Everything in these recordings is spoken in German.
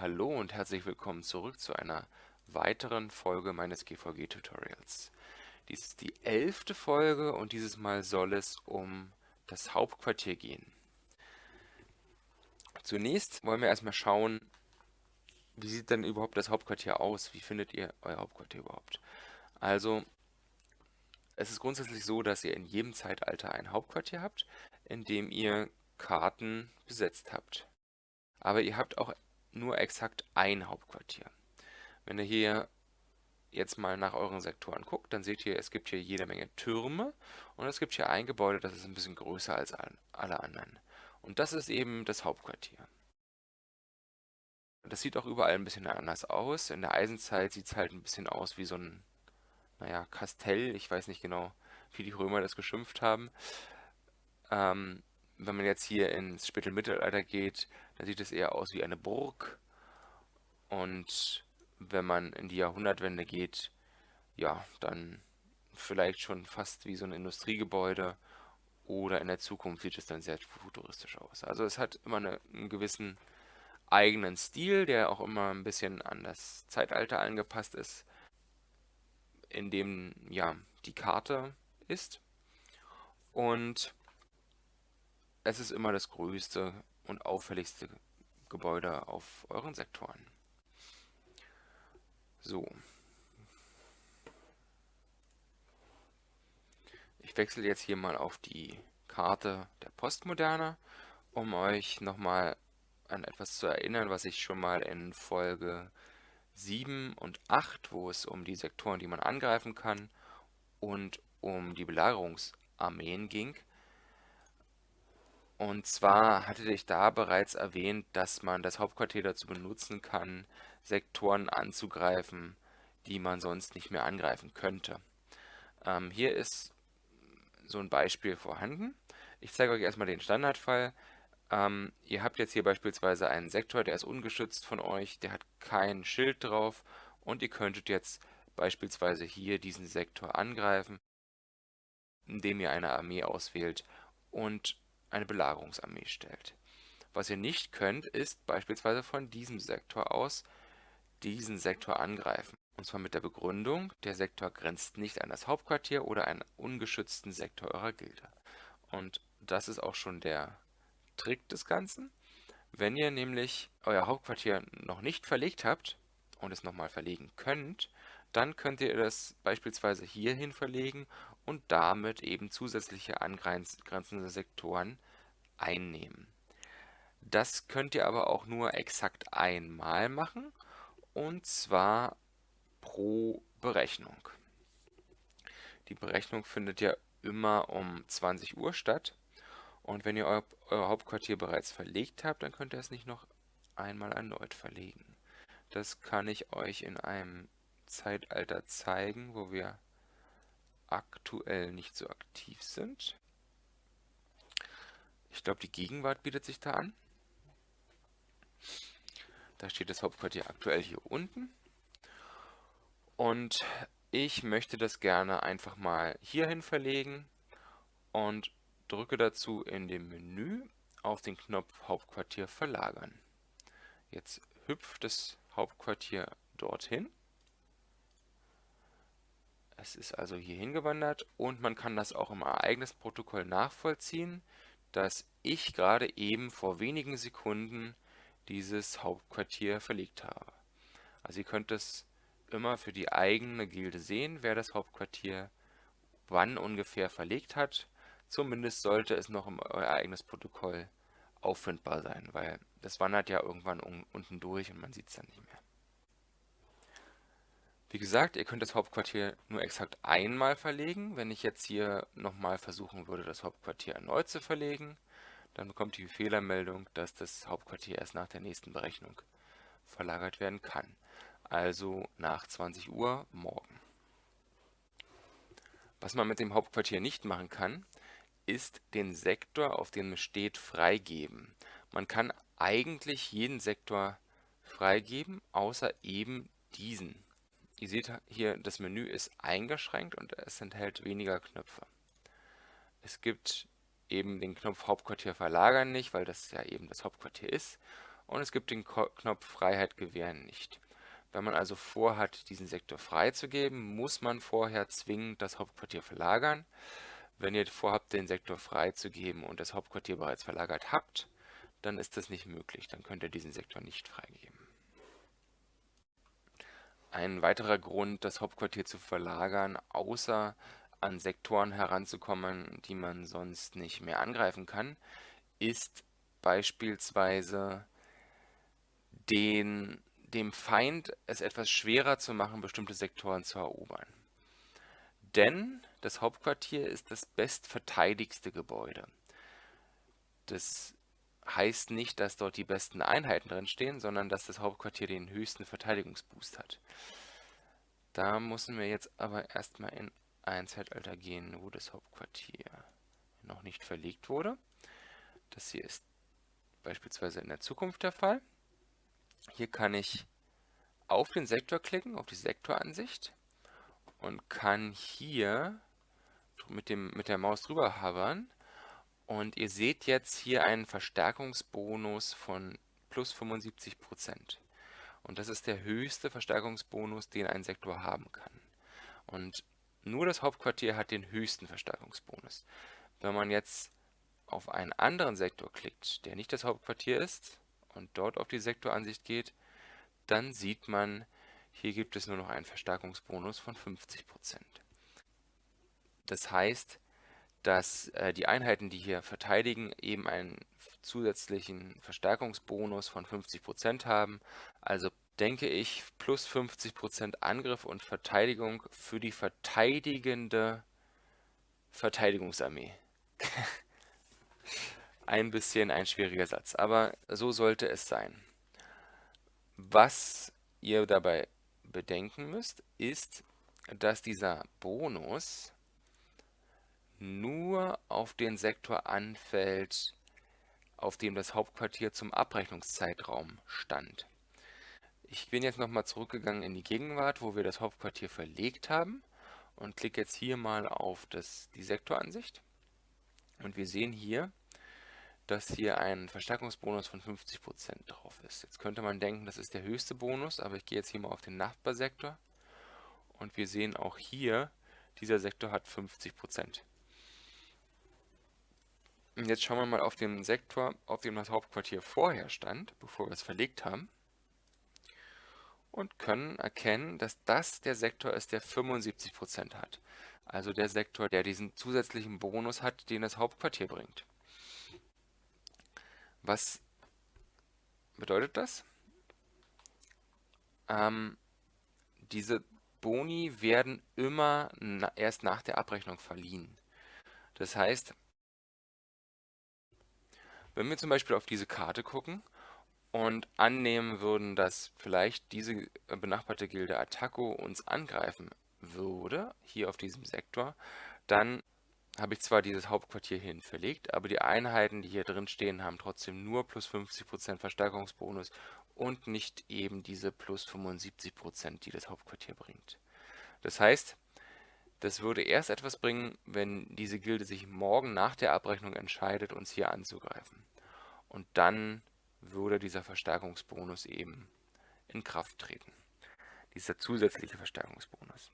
Hallo und herzlich willkommen zurück zu einer weiteren Folge meines GVG-Tutorials. Dies ist die elfte Folge und dieses Mal soll es um das Hauptquartier gehen. Zunächst wollen wir erstmal schauen, wie sieht denn überhaupt das Hauptquartier aus? Wie findet ihr euer Hauptquartier überhaupt? Also, es ist grundsätzlich so, dass ihr in jedem Zeitalter ein Hauptquartier habt, in dem ihr Karten besetzt habt. Aber ihr habt auch nur exakt ein Hauptquartier. Wenn ihr hier jetzt mal nach euren Sektoren guckt, dann seht ihr, es gibt hier jede Menge Türme und es gibt hier ein Gebäude, das ist ein bisschen größer als alle anderen. Und das ist eben das Hauptquartier. Das sieht auch überall ein bisschen anders aus. In der Eisenzeit sieht es halt ein bisschen aus wie so ein, naja, Kastell. Ich weiß nicht genau, wie die Römer das geschimpft haben. Ähm, wenn man jetzt hier ins Spätmittelalter geht, dann sieht es eher aus wie eine Burg. Und wenn man in die Jahrhundertwende geht, ja, dann vielleicht schon fast wie so ein Industriegebäude. Oder in der Zukunft sieht es dann sehr futuristisch aus. Also es hat immer eine, einen gewissen eigenen Stil, der auch immer ein bisschen an das Zeitalter angepasst ist, in dem ja die Karte ist. Und es ist immer das größte und auffälligste Gebäude auf euren Sektoren. So. Ich wechsle jetzt hier mal auf die Karte der Postmoderne, um euch nochmal an etwas zu erinnern, was ich schon mal in Folge 7 und 8, wo es um die Sektoren, die man angreifen kann, und um die Belagerungsarmeen ging, und zwar hatte ich da bereits erwähnt, dass man das Hauptquartier dazu benutzen kann, Sektoren anzugreifen, die man sonst nicht mehr angreifen könnte. Ähm, hier ist so ein Beispiel vorhanden. Ich zeige euch erstmal den Standardfall. Ähm, ihr habt jetzt hier beispielsweise einen Sektor, der ist ungeschützt von euch, der hat kein Schild drauf und ihr könntet jetzt beispielsweise hier diesen Sektor angreifen, indem ihr eine Armee auswählt und eine Belagerungsarmee stellt. Was ihr nicht könnt, ist beispielsweise von diesem Sektor aus diesen Sektor angreifen. Und zwar mit der Begründung, der Sektor grenzt nicht an das Hauptquartier oder einen ungeschützten Sektor eurer Gilde. Und das ist auch schon der Trick des Ganzen. Wenn ihr nämlich euer Hauptquartier noch nicht verlegt habt und es nochmal verlegen könnt, dann könnt ihr das beispielsweise hierhin verlegen und damit eben zusätzliche angrenzende Sektoren einnehmen. Das könnt ihr aber auch nur exakt einmal machen und zwar pro Berechnung. Die Berechnung findet ja immer um 20 Uhr statt und wenn ihr euer, Hauptquartier bereits verlegt habt, dann könnt ihr es nicht noch einmal erneut verlegen. Das kann ich euch in einem Zeitalter zeigen, wo wir aktuell nicht so aktiv sind. Ich glaube, die Gegenwart bietet sich da an. Da steht das Hauptquartier aktuell hier unten. Und ich möchte das gerne einfach mal hierhin verlegen und drücke dazu in dem Menü auf den Knopf Hauptquartier verlagern. Jetzt hüpft das Hauptquartier dorthin. Es ist also hier hingewandert und man kann das auch im Ereignisprotokoll nachvollziehen, dass ich gerade eben vor wenigen Sekunden dieses Hauptquartier verlegt habe. Also ihr könnt es immer für die eigene Gilde sehen, wer das Hauptquartier wann ungefähr verlegt hat. Zumindest sollte es noch im Ereignisprotokoll auffindbar sein, weil das wandert ja irgendwann unten durch und man sieht es dann nicht mehr. Wie gesagt, ihr könnt das Hauptquartier nur exakt einmal verlegen. Wenn ich jetzt hier nochmal versuchen würde, das Hauptquartier erneut zu verlegen, dann bekommt die Fehlermeldung, dass das Hauptquartier erst nach der nächsten Berechnung verlagert werden kann. Also nach 20 Uhr morgen. Was man mit dem Hauptquartier nicht machen kann, ist den Sektor, auf dem es steht, freigeben. Man kann eigentlich jeden Sektor freigeben, außer eben diesen. Ihr seht hier, das Menü ist eingeschränkt und es enthält weniger Knöpfe. Es gibt eben den Knopf Hauptquartier verlagern nicht, weil das ja eben das Hauptquartier ist. und es gibt den Knopf Freiheit gewähren nicht. Wenn man also vorhat, diesen Sektor freizugeben, muss man vorher zwingend das Hauptquartier verlagern. Wenn ihr vorhabt, den Sektor freizugeben und das Hauptquartier bereits verlagert habt, dann ist das nicht möglich. Dann könnt ihr diesen Sektor nicht freigeben. Ein weiterer Grund, das Hauptquartier zu verlagern, außer an Sektoren heranzukommen, die man sonst nicht mehr angreifen kann, ist beispielsweise den, dem Feind es etwas schwerer zu machen, bestimmte Sektoren zu erobern. Denn das Hauptquartier ist das bestverteidigste Gebäude. Das heißt nicht, dass dort die besten Einheiten drin stehen, sondern dass das Hauptquartier den höchsten Verteidigungsboost hat. Da müssen wir jetzt aber erstmal in ein Zeitalter gehen, wo das Hauptquartier noch nicht verlegt wurde. Das hier ist beispielsweise in der Zukunft der Fall. Hier kann ich auf den Sektor klicken, auf die Sektoransicht und kann hier mit, dem, mit der Maus drüber hovern und ihr seht jetzt hier einen Verstärkungsbonus von plus 75%. Und das ist der höchste Verstärkungsbonus, den ein Sektor haben kann. Und nur das Hauptquartier hat den höchsten Verstärkungsbonus. Wenn man jetzt auf einen anderen Sektor klickt, der nicht das Hauptquartier ist, und dort auf die Sektoransicht geht, dann sieht man, hier gibt es nur noch einen Verstärkungsbonus von 50%. Das heißt, dass äh, die Einheiten, die hier verteidigen, eben einen zusätzlichen Verstärkungsbonus von 50% haben. Also denke ich, plus 50% Angriff und Verteidigung für die verteidigende Verteidigungsarmee. ein bisschen ein schwieriger Satz, aber so sollte es sein. Was ihr dabei bedenken müsst, ist, dass dieser Bonus nur auf den Sektor anfällt, auf dem das Hauptquartier zum Abrechnungszeitraum stand. Ich bin jetzt nochmal zurückgegangen in die Gegenwart, wo wir das Hauptquartier verlegt haben und klicke jetzt hier mal auf das, die Sektoransicht. Und wir sehen hier, dass hier ein Verstärkungsbonus von 50% drauf ist. Jetzt könnte man denken, das ist der höchste Bonus, aber ich gehe jetzt hier mal auf den Nachbarsektor und wir sehen auch hier, dieser Sektor hat 50%. Und jetzt schauen wir mal auf den Sektor, auf dem das Hauptquartier vorher stand, bevor wir es verlegt haben. Und können erkennen, dass das der Sektor ist, der 75% hat. Also der Sektor, der diesen zusätzlichen Bonus hat, den das Hauptquartier bringt. Was bedeutet das? Ähm, diese Boni werden immer na erst nach der Abrechnung verliehen. Das heißt, wenn wir zum Beispiel auf diese Karte gucken und annehmen würden, dass vielleicht diese benachbarte Gilde Attaco uns angreifen würde, hier auf diesem Sektor, dann habe ich zwar dieses Hauptquartier hierhin verlegt, aber die Einheiten, die hier drin stehen, haben trotzdem nur plus 50% Verstärkungsbonus und nicht eben diese plus 75%, die das Hauptquartier bringt. Das heißt, das würde erst etwas bringen, wenn diese Gilde sich morgen nach der Abrechnung entscheidet, uns hier anzugreifen. Und dann würde dieser Verstärkungsbonus eben in Kraft treten. Dieser zusätzliche Verstärkungsbonus.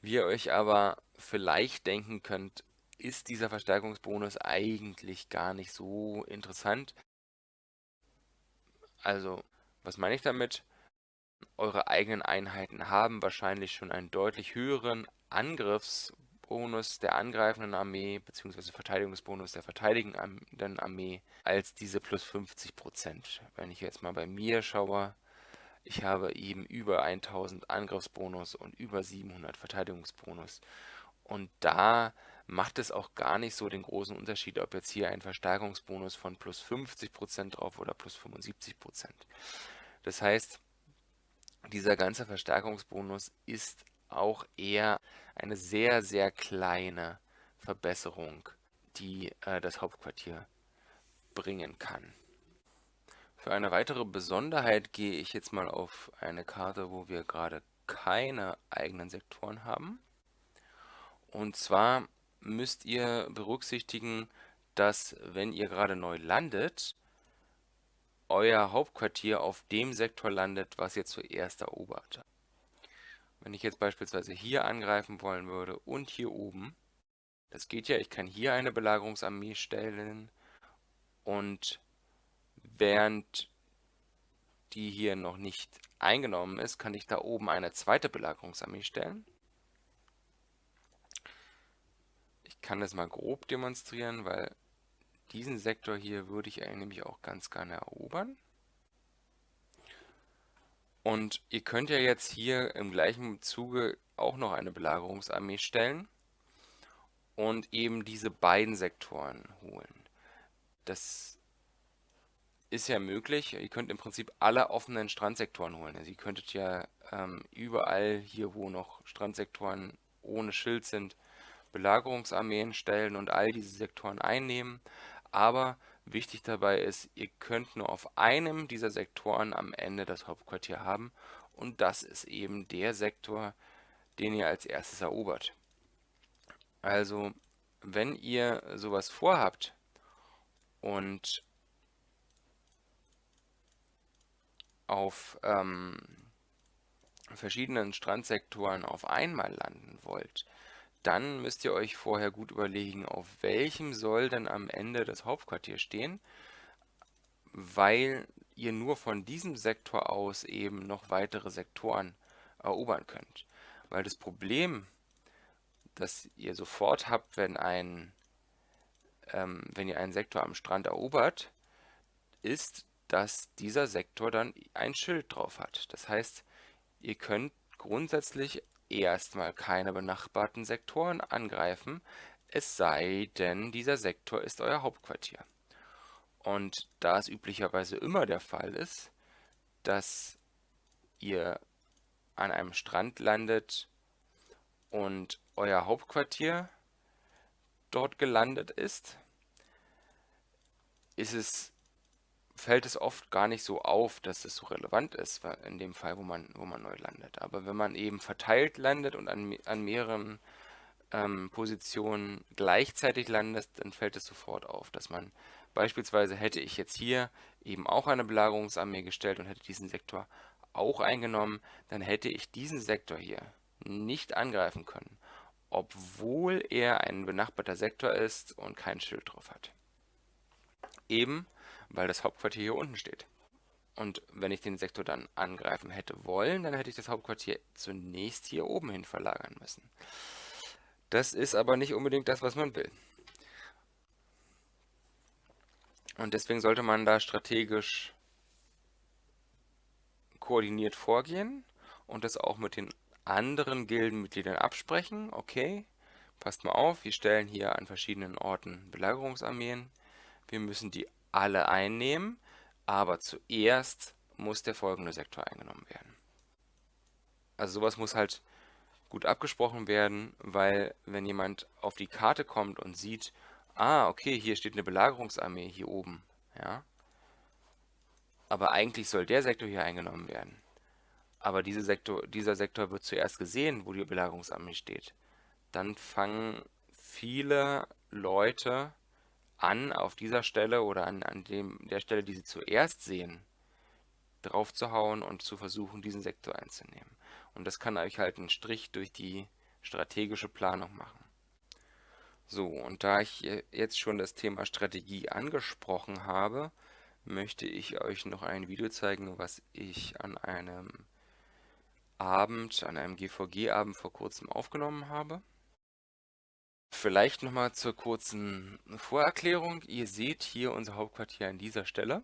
Wie ihr euch aber vielleicht denken könnt, ist dieser Verstärkungsbonus eigentlich gar nicht so interessant. Also, was meine ich damit? Eure eigenen Einheiten haben wahrscheinlich schon einen deutlich höheren Angriffsbonus der angreifenden Armee bzw. Verteidigungsbonus der verteidigenden Armee als diese plus 50%. Wenn ich jetzt mal bei mir schaue, ich habe eben über 1000 Angriffsbonus und über 700 Verteidigungsbonus. Und da macht es auch gar nicht so den großen Unterschied, ob jetzt hier ein Verstärkungsbonus von plus 50% drauf oder plus 75%. Das heißt, dieser ganze Verstärkungsbonus ist auch eher eine sehr, sehr kleine Verbesserung, die äh, das Hauptquartier bringen kann. Für eine weitere Besonderheit gehe ich jetzt mal auf eine Karte, wo wir gerade keine eigenen Sektoren haben. Und zwar müsst ihr berücksichtigen, dass wenn ihr gerade neu landet, euer Hauptquartier auf dem Sektor landet, was ihr zuerst erobert habt. Wenn ich jetzt beispielsweise hier angreifen wollen würde und hier oben, das geht ja, ich kann hier eine Belagerungsarmee stellen und während die hier noch nicht eingenommen ist, kann ich da oben eine zweite Belagerungsarmee stellen. Ich kann das mal grob demonstrieren, weil diesen Sektor hier würde ich nämlich auch ganz gerne erobern. Und ihr könnt ja jetzt hier im gleichen Zuge auch noch eine Belagerungsarmee stellen und eben diese beiden Sektoren holen. Das ist ja möglich. Ihr könnt im Prinzip alle offenen Strandsektoren holen. Also ihr könntet ja ähm, überall hier, wo noch Strandsektoren ohne Schild sind, Belagerungsarmeen stellen und all diese Sektoren einnehmen. Aber wichtig dabei ist, ihr könnt nur auf einem dieser Sektoren am Ende das Hauptquartier haben. Und das ist eben der Sektor, den ihr als erstes erobert. Also, wenn ihr sowas vorhabt und auf ähm, verschiedenen Strandsektoren auf einmal landen wollt, dann müsst ihr euch vorher gut überlegen, auf welchem soll denn am Ende das Hauptquartier stehen, weil ihr nur von diesem Sektor aus eben noch weitere Sektoren erobern könnt. Weil das Problem, das ihr sofort habt, wenn, ein, ähm, wenn ihr einen Sektor am Strand erobert, ist, dass dieser Sektor dann ein Schild drauf hat. Das heißt, ihr könnt grundsätzlich erstmal keine benachbarten Sektoren angreifen, es sei denn, dieser Sektor ist euer Hauptquartier. Und da es üblicherweise immer der Fall ist, dass ihr an einem Strand landet und euer Hauptquartier dort gelandet ist, ist es fällt es oft gar nicht so auf, dass es so relevant ist, in dem Fall, wo man, wo man neu landet. Aber wenn man eben verteilt landet und an, an mehreren ähm, Positionen gleichzeitig landet, dann fällt es sofort auf, dass man beispielsweise hätte ich jetzt hier eben auch eine Belagerungsarmee gestellt und hätte diesen Sektor auch eingenommen, dann hätte ich diesen Sektor hier nicht angreifen können, obwohl er ein benachbarter Sektor ist und kein Schild drauf hat. Eben weil das Hauptquartier hier unten steht. Und wenn ich den Sektor dann angreifen hätte wollen, dann hätte ich das Hauptquartier zunächst hier oben hin verlagern müssen. Das ist aber nicht unbedingt das, was man will. Und deswegen sollte man da strategisch koordiniert vorgehen und das auch mit den anderen Gildenmitgliedern absprechen. Okay, passt mal auf, wir stellen hier an verschiedenen Orten Belagerungsarmeen. Wir müssen die alle einnehmen, aber zuerst muss der folgende Sektor eingenommen werden. Also sowas muss halt gut abgesprochen werden, weil wenn jemand auf die Karte kommt und sieht, ah, okay, hier steht eine Belagerungsarmee hier oben, ja, aber eigentlich soll der Sektor hier eingenommen werden. Aber diese Sektor, dieser Sektor wird zuerst gesehen, wo die Belagerungsarmee steht. Dann fangen viele Leute an, auf dieser Stelle oder an, an dem, der Stelle, die Sie zuerst sehen, drauf zu hauen und zu versuchen, diesen Sektor einzunehmen. Und das kann euch halt einen Strich durch die strategische Planung machen. So, und da ich jetzt schon das Thema Strategie angesprochen habe, möchte ich euch noch ein Video zeigen, was ich an einem Abend, an einem GVG-Abend vor kurzem aufgenommen habe. Vielleicht nochmal zur kurzen Vorerklärung. Ihr seht hier unser Hauptquartier an dieser Stelle.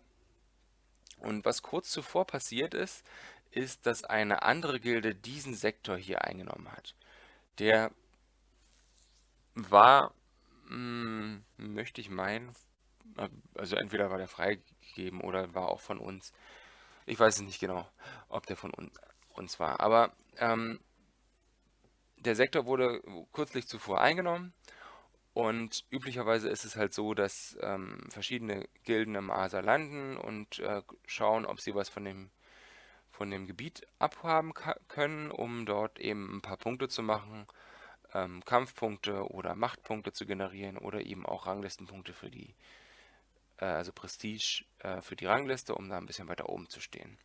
Und was kurz zuvor passiert ist, ist, dass eine andere Gilde diesen Sektor hier eingenommen hat. Der war, mh, hm, möchte ich meinen, also entweder war der freigegeben oder war auch von uns. Ich weiß es nicht genau, ob der von uns war. Aber ähm, der Sektor wurde kürzlich zuvor eingenommen und üblicherweise ist es halt so, dass ähm, verschiedene Gilden im Asa landen und äh, schauen, ob sie was von dem, von dem Gebiet abhaben können, um dort eben ein paar Punkte zu machen, ähm, Kampfpunkte oder Machtpunkte zu generieren oder eben auch Ranglistenpunkte für die äh, also Prestige äh, für die Rangliste, um da ein bisschen weiter oben zu stehen.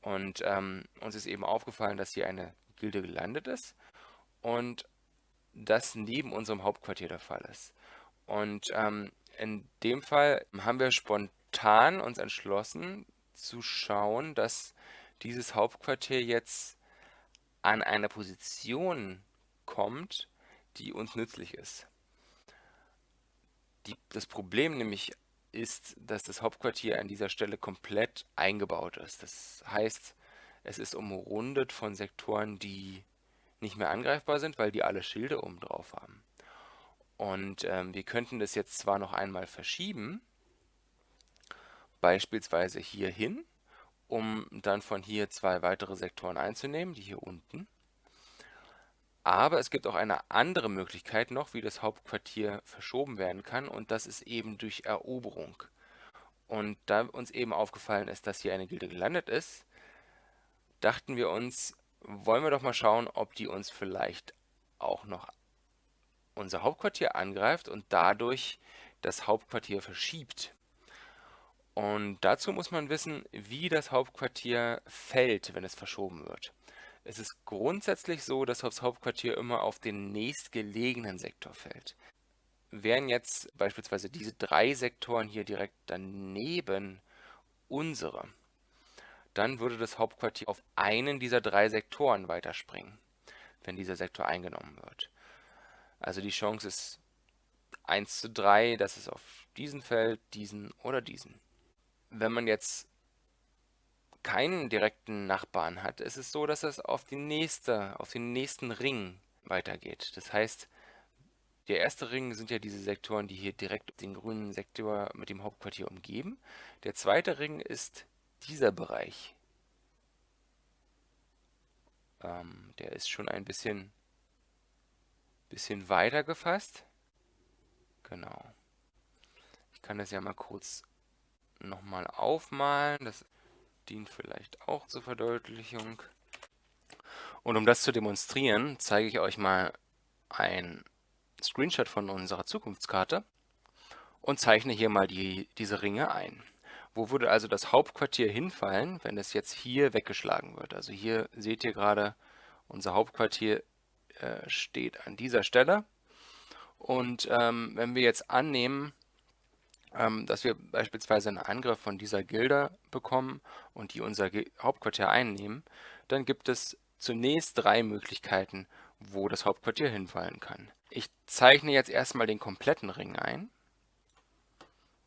Und ähm, uns ist eben aufgefallen, dass hier eine Gilde gelandet ist und das neben unserem Hauptquartier der Fall ist. Und ähm, in dem Fall haben wir spontan uns entschlossen zu schauen, dass dieses Hauptquartier jetzt an eine Position kommt, die uns nützlich ist. Die, das Problem nämlich ist, dass das Hauptquartier an dieser Stelle komplett eingebaut ist. Das heißt, es ist umrundet von Sektoren, die nicht mehr angreifbar sind, weil die alle Schilde oben drauf haben. Und ähm, wir könnten das jetzt zwar noch einmal verschieben, beispielsweise hier hin, um dann von hier zwei weitere Sektoren einzunehmen, die hier unten. Aber es gibt auch eine andere Möglichkeit noch, wie das Hauptquartier verschoben werden kann und das ist eben durch Eroberung. Und da uns eben aufgefallen ist, dass hier eine Gilde gelandet ist, dachten wir uns, wollen wir doch mal schauen, ob die uns vielleicht auch noch unser Hauptquartier angreift und dadurch das Hauptquartier verschiebt. Und dazu muss man wissen, wie das Hauptquartier fällt, wenn es verschoben wird. Es ist grundsätzlich so, dass das Hauptquartier immer auf den nächstgelegenen Sektor fällt. Wären jetzt beispielsweise diese drei Sektoren hier direkt daneben unsere, dann würde das Hauptquartier auf einen dieser drei Sektoren weiterspringen, wenn dieser Sektor eingenommen wird. Also die Chance ist 1 zu 3, dass es auf diesen fällt, diesen oder diesen. Wenn man jetzt keinen direkten Nachbarn hat, ist es so, dass es auf, die nächste, auf den nächsten Ring weitergeht. Das heißt, der erste Ring sind ja diese Sektoren, die hier direkt den grünen Sektor mit dem Hauptquartier umgeben. Der zweite Ring ist dieser Bereich. Ähm, der ist schon ein bisschen, bisschen weiter gefasst. Genau. Ich kann das ja mal kurz nochmal aufmalen. Das dient vielleicht auch zur Verdeutlichung. Und um das zu demonstrieren, zeige ich euch mal ein Screenshot von unserer Zukunftskarte und zeichne hier mal die, diese Ringe ein. Wo würde also das Hauptquartier hinfallen, wenn es jetzt hier weggeschlagen wird? Also hier seht ihr gerade, unser Hauptquartier äh, steht an dieser Stelle. Und ähm, wenn wir jetzt annehmen, ähm, dass wir beispielsweise einen Angriff von dieser Gilde bekommen und die unser Ge Hauptquartier einnehmen, dann gibt es zunächst drei Möglichkeiten, wo das Hauptquartier hinfallen kann. Ich zeichne jetzt erstmal den kompletten Ring ein,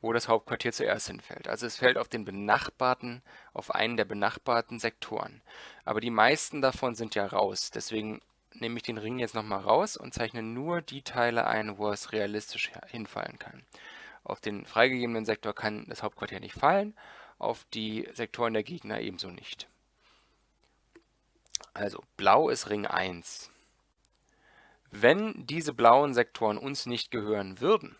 wo das Hauptquartier zuerst hinfällt. Also es fällt auf den benachbarten, auf einen der benachbarten Sektoren. Aber die meisten davon sind ja raus, deswegen nehme ich den Ring jetzt nochmal raus und zeichne nur die Teile ein, wo es realistisch hinfallen kann. Auf den freigegebenen Sektor kann das Hauptquartier nicht fallen, auf die Sektoren der Gegner ebenso nicht. Also blau ist Ring 1. Wenn diese blauen Sektoren uns nicht gehören würden,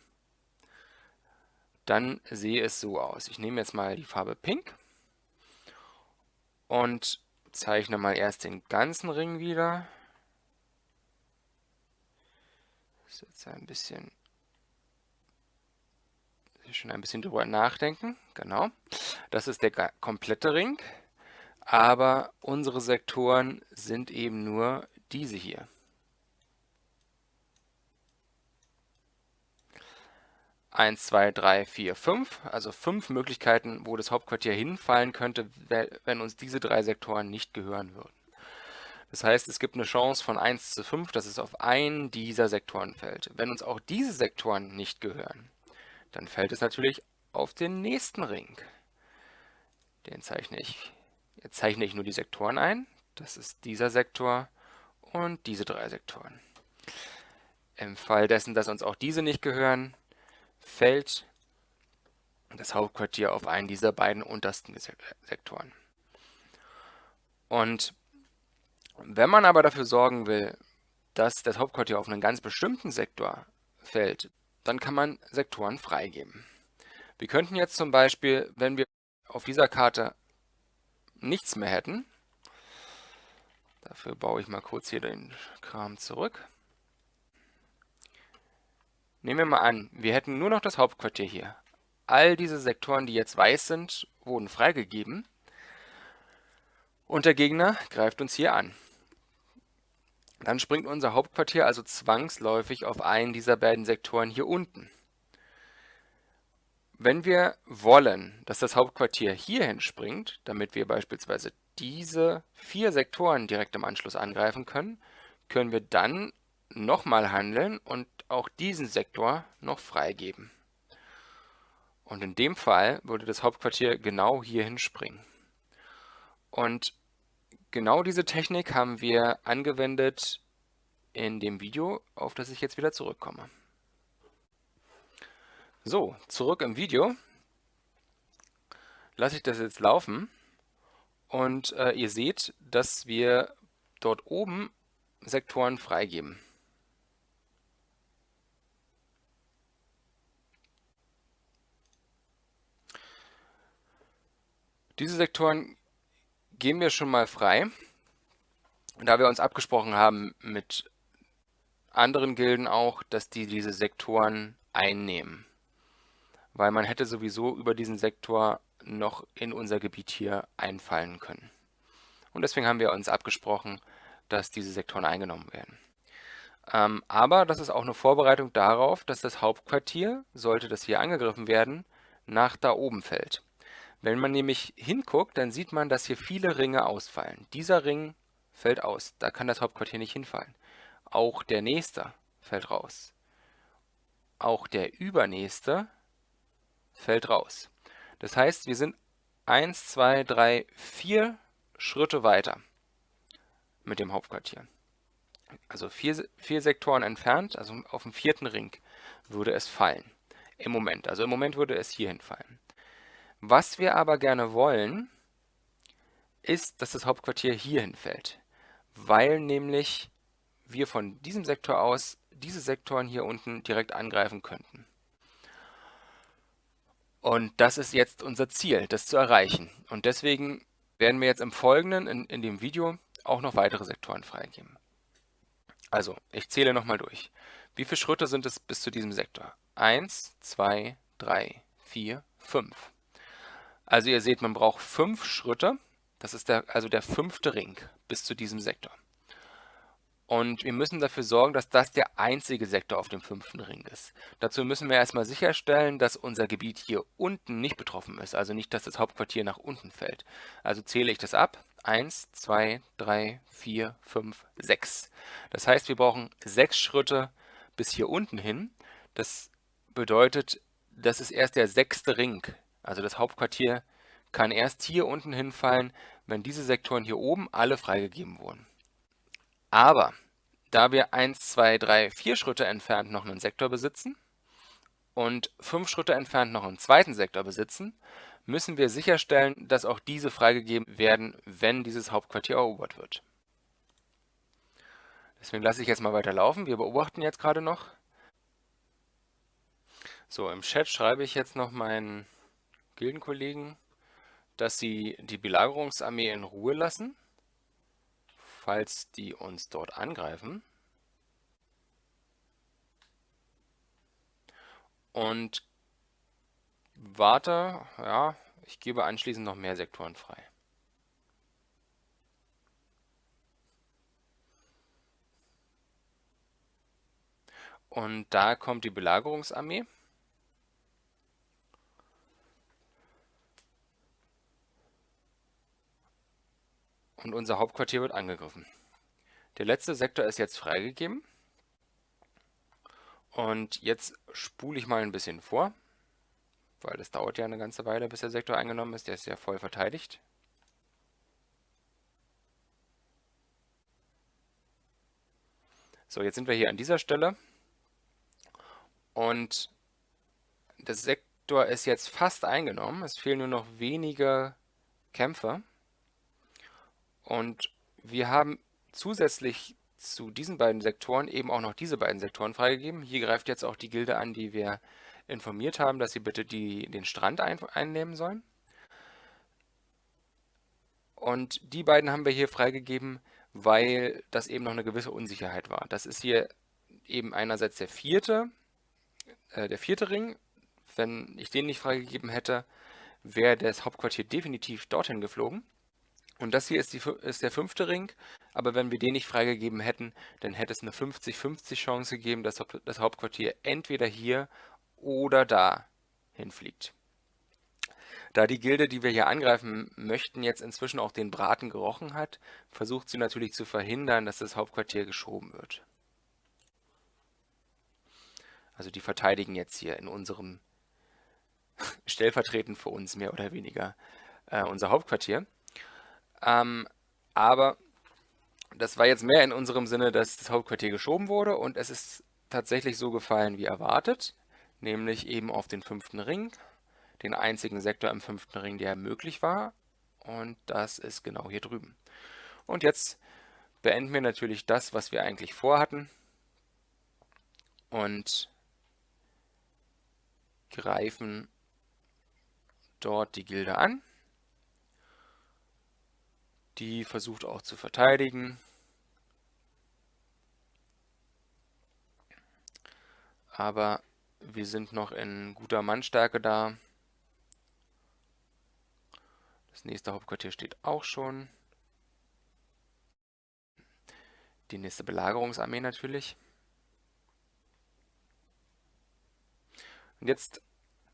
dann sehe es so aus. Ich nehme jetzt mal die Farbe Pink und zeichne mal erst den ganzen Ring wieder. Das ist jetzt ein bisschen schon ein bisschen drüber nachdenken. Genau. Das ist der komplette Ring. Aber unsere Sektoren sind eben nur diese hier. Eins, zwei, drei, vier, fünf. Also fünf Möglichkeiten, wo das Hauptquartier hinfallen könnte, wenn uns diese drei Sektoren nicht gehören würden. Das heißt, es gibt eine Chance von 1 zu 5, dass es auf einen dieser Sektoren fällt. Wenn uns auch diese Sektoren nicht gehören, dann fällt es natürlich auf den nächsten Ring. Den zeichne ich. Jetzt zeichne ich nur die Sektoren ein. Das ist dieser Sektor und diese drei Sektoren. Im Fall dessen, dass uns auch diese nicht gehören, fällt das Hauptquartier auf einen dieser beiden untersten Sektoren. Und wenn man aber dafür sorgen will, dass das Hauptquartier auf einen ganz bestimmten Sektor fällt, dann kann man Sektoren freigeben. Wir könnten jetzt zum Beispiel, wenn wir auf dieser Karte nichts mehr hätten, dafür baue ich mal kurz hier den Kram zurück. Nehmen wir mal an, wir hätten nur noch das Hauptquartier hier all diese Sektoren, die jetzt weiß sind, wurden freigegeben. Und der Gegner greift uns hier an. Dann springt unser Hauptquartier also zwangsläufig auf einen dieser beiden Sektoren hier unten. Wenn wir wollen, dass das Hauptquartier hierhin springt, damit wir beispielsweise diese vier Sektoren direkt im Anschluss angreifen können, können wir dann nochmal handeln und auch diesen Sektor noch freigeben. Und in dem Fall würde das Hauptquartier genau hierhin springen. Und genau diese Technik haben wir angewendet in dem Video, auf das ich jetzt wieder zurückkomme. So, zurück im Video. Lasse ich das jetzt laufen und äh, ihr seht, dass wir dort oben Sektoren freigeben. Diese Sektoren geben wir schon mal frei, da wir uns abgesprochen haben mit anderen Gilden auch, dass die diese Sektoren einnehmen. Weil man hätte sowieso über diesen Sektor noch in unser Gebiet hier einfallen können. Und deswegen haben wir uns abgesprochen, dass diese Sektoren eingenommen werden. Ähm, aber das ist auch eine Vorbereitung darauf, dass das Hauptquartier, sollte das hier angegriffen werden, nach da oben fällt. Wenn man nämlich hinguckt, dann sieht man, dass hier viele Ringe ausfallen. Dieser Ring fällt aus, da kann das Hauptquartier nicht hinfallen. Auch der nächste fällt raus. Auch der übernächste fällt raus. Das heißt, wir sind 1, 2, 3, 4 Schritte weiter mit dem Hauptquartier. Also vier, vier Sektoren entfernt, also auf dem vierten Ring würde es fallen. Im Moment. Also im Moment würde es hierhin fallen. Was wir aber gerne wollen, ist, dass das Hauptquartier hierhin fällt, weil nämlich wir von diesem Sektor aus diese Sektoren hier unten direkt angreifen könnten. Und das ist jetzt unser Ziel, das zu erreichen. Und deswegen werden wir jetzt im Folgenden, in, in dem Video, auch noch weitere Sektoren freigeben. Also, ich zähle nochmal durch. Wie viele Schritte sind es bis zu diesem Sektor? 1, 2, 3, 4, 5. Also ihr seht, man braucht fünf Schritte. Das ist der, also der fünfte Ring bis zu diesem Sektor. Und wir müssen dafür sorgen, dass das der einzige Sektor auf dem fünften Ring ist. Dazu müssen wir erstmal sicherstellen, dass unser Gebiet hier unten nicht betroffen ist, also nicht, dass das Hauptquartier nach unten fällt. Also zähle ich das ab. 1, 2, 3, 4, 5, 6. Das heißt, wir brauchen sechs Schritte bis hier unten hin. Das bedeutet, das ist erst der sechste Ring. Also das Hauptquartier kann erst hier unten hinfallen, wenn diese Sektoren hier oben alle freigegeben wurden. Aber da wir 1, 2, 3, 4 Schritte entfernt noch einen Sektor besitzen und 5 Schritte entfernt noch einen zweiten Sektor besitzen, müssen wir sicherstellen, dass auch diese freigegeben werden, wenn dieses Hauptquartier erobert wird. Deswegen lasse ich jetzt mal weiter laufen. Wir beobachten jetzt gerade noch. So, im Chat schreibe ich jetzt noch meinen Gildenkollegen, dass sie die Belagerungsarmee in Ruhe lassen falls die uns dort angreifen. Und warte, ja, ich gebe anschließend noch mehr Sektoren frei. Und da kommt die Belagerungsarmee. Und unser Hauptquartier wird angegriffen. Der letzte Sektor ist jetzt freigegeben. Und jetzt spule ich mal ein bisschen vor, weil das dauert ja eine ganze Weile, bis der Sektor eingenommen ist. Der ist ja voll verteidigt. So, jetzt sind wir hier an dieser Stelle. Und der Sektor ist jetzt fast eingenommen. Es fehlen nur noch wenige Kämpfer. Und wir haben zusätzlich zu diesen beiden Sektoren eben auch noch diese beiden Sektoren freigegeben. Hier greift jetzt auch die Gilde an, die wir informiert haben, dass sie bitte die, den Strand ein, einnehmen sollen. Und die beiden haben wir hier freigegeben, weil das eben noch eine gewisse Unsicherheit war. Das ist hier eben einerseits der vierte, äh, der vierte Ring, wenn ich den nicht freigegeben hätte, wäre das Hauptquartier definitiv dorthin geflogen. Und das hier ist, die, ist, der fünfte Ring, aber wenn wir den nicht freigegeben hätten, dann hätte es eine 50-50 Chance gegeben, dass das Hauptquartier entweder hier oder da hinfliegt. Da die Gilde, die wir hier angreifen möchten, jetzt inzwischen auch den Braten gerochen hat, versucht sie natürlich zu verhindern, dass das Hauptquartier geschoben wird. Also die verteidigen jetzt hier in unserem stellvertretend für uns mehr oder weniger äh, unser Hauptquartier. Ähm, aber das war jetzt mehr in unserem Sinne, dass das Hauptquartier geschoben wurde und es ist tatsächlich so gefallen wie erwartet, nämlich eben auf den fünften Ring, den einzigen Sektor im fünften Ring, der möglich war und das ist genau hier drüben. Und jetzt beenden wir natürlich das, was wir eigentlich vorhatten und greifen dort die Gilde an. Die versucht auch zu verteidigen. Aber wir sind noch in guter Mannstärke da. Das nächste Hauptquartier steht auch schon. Die nächste Belagerungsarmee natürlich. Und jetzt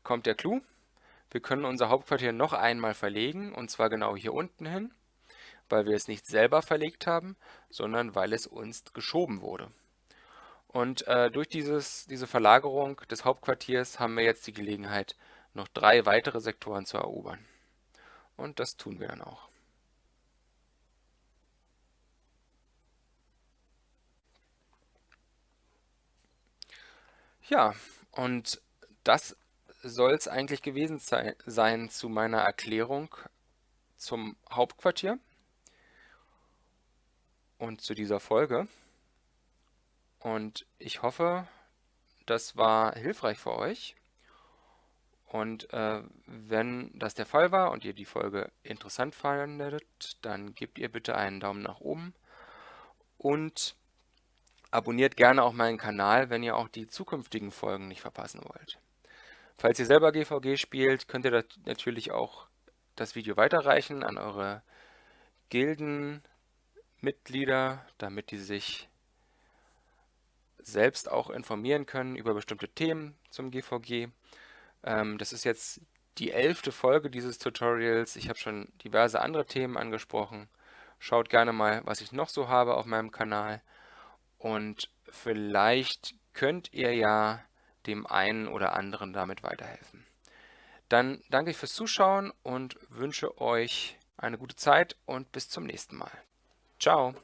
kommt der Clou. Wir können unser Hauptquartier noch einmal verlegen, und zwar genau hier unten hin weil wir es nicht selber verlegt haben, sondern weil es uns geschoben wurde. Und äh, durch dieses, diese Verlagerung des Hauptquartiers haben wir jetzt die Gelegenheit, noch drei weitere Sektoren zu erobern. Und das tun wir dann auch. Ja, und das soll es eigentlich gewesen sein zu meiner Erklärung zum Hauptquartier und zu dieser Folge. Und ich hoffe, das war hilfreich für euch. Und äh, wenn das der Fall war und ihr die Folge interessant fandet, dann gebt ihr bitte einen Daumen nach oben und abonniert gerne auch meinen Kanal, wenn ihr auch die zukünftigen Folgen nicht verpassen wollt. Falls ihr selber GVG spielt, könnt ihr natürlich auch das Video weiterreichen an eure Gilden, Mitglieder, damit die sich selbst auch informieren können über bestimmte Themen zum GVG. Ähm, das ist jetzt die elfte Folge dieses Tutorials. Ich habe schon diverse andere Themen angesprochen. Schaut gerne mal, was ich noch so habe auf meinem Kanal. Und vielleicht könnt ihr ja dem einen oder anderen damit weiterhelfen. Dann danke ich fürs Zuschauen und wünsche euch eine gute Zeit und bis zum nächsten Mal. Ciao.